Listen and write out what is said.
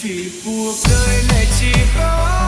vì cuộc đời này chỉ có